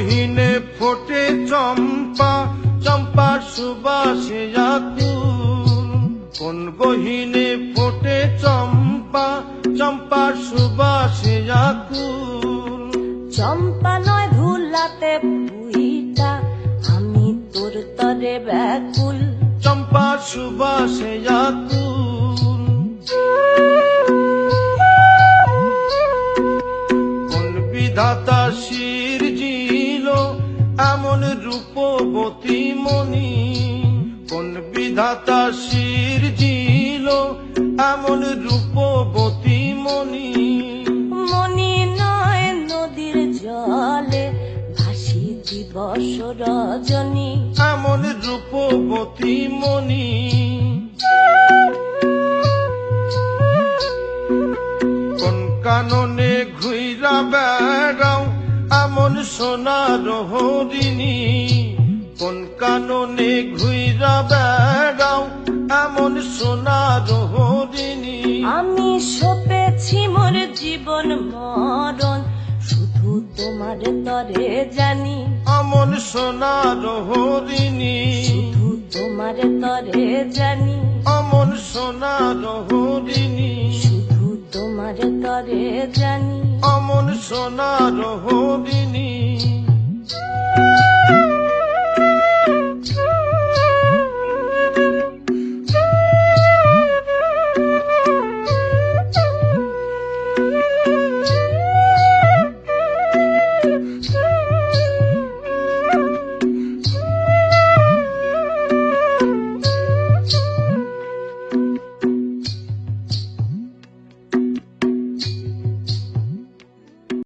গহীনে ফোটে চম্পা চম্পা সুবাসে আকুল। কোন গহীনে ফোটে চম্পা চম্পা সুবাসে আকুল। চম্পা নয় ভুলাতে পুইটা আমি তোর তরে ব্যাকুল। চম্পা সুবাসে আকুল। কোন বিধাতা শির জিল এমন রূপবতী মণি কোন বিধাতা শির জিল এমন রূপবতী মণি মনি নয় নদীর জলে ভাসি দিবস রজনী। এমন রূপবতী মণি কোন কাননে ঘুইরা বেড়াও এমন সোনার হরিণী? কোন কাননে ঘুইরা বেড়াও? এমন সোনার হরিণী? আমি সপেছি মোর জীবন মরণ শুধু তোমার তরে জানি। আমন সোনার হরিণী? শুধু তোমার তরে জানি। আমন সোনার হরিণী? শুধু তোমার তরে জানি। মন সোনার হরিণী